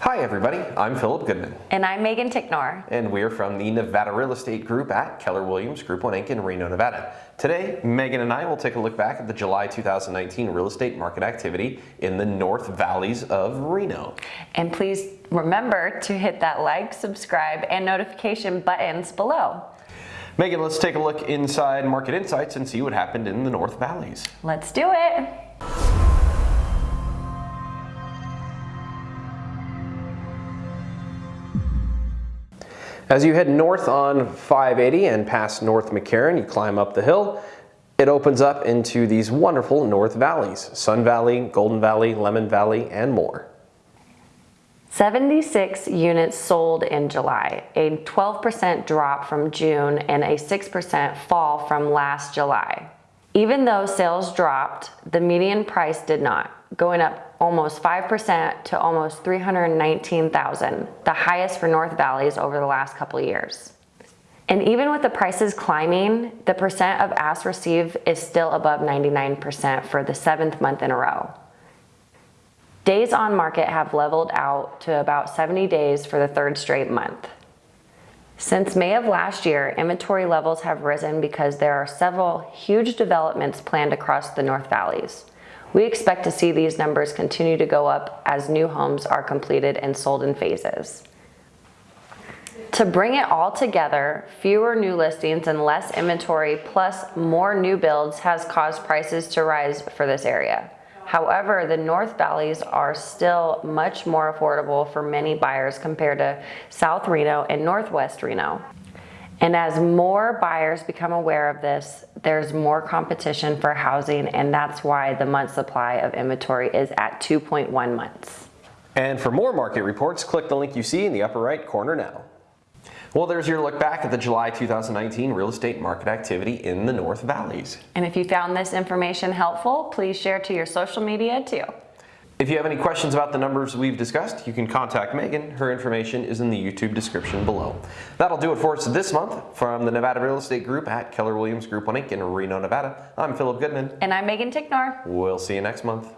Hi everybody, I'm Philip Goodman. And I'm Megan Ticknor. And we're from the Nevada Real Estate Group at Keller Williams Group 1 Inc. in Reno, Nevada. Today, Megan and I will take a look back at the July 2019 real estate market activity in the North Valleys of Reno. And please remember to hit that like, subscribe, and notification buttons below. Megan, let's take a look inside Market Insights and see what happened in the North Valleys. Let's do it. As you head north on 580 and past North McCarran, you climb up the hill. It opens up into these wonderful North Valleys, Sun Valley, Golden Valley, Lemmon Valley, and more. 76 units sold in July, a 12% drop from June and a 6% fall from last July. Even though sales dropped, the median price did not, going up almost 5% to almost 319,000, the highest for North Valleys over the last couple years. And even with the prices climbing, the percent of ask receive is still above 99% for the seventh month in a row. Days on market have leveled out to about 70 days for the third straight month. Since May of last year, inventory levels have risen because there are several huge developments planned across the North Valleys. We expect to see these numbers continue to go up as new homes are completed and sold in phases. To bring it all together, fewer new listings and less inventory plus more new builds has caused prices to rise for this area. However, the North Valleys are still much more affordable for many buyers compared to South Reno and Northwest Reno. And as more buyers become aware of this, there's more competition for housing and that's why the month supply of inventory is at 2.1 months. And for more market reports, click the link you see in the upper right corner now. Well, there's your look back at the July 2019 real estate market activity in the North Valleys. And if you found this information helpful, please share to your social media too. If you have any questions about the numbers we've discussed, you can contact Megan. Her information is in the YouTube description below. That'll do it for us this month. From the Nevada Real Estate Group at Keller Williams Group 1 Inc. in Reno, Nevada, I'm Philip Goodman. And I'm Megan Ticknor. We'll see you next month.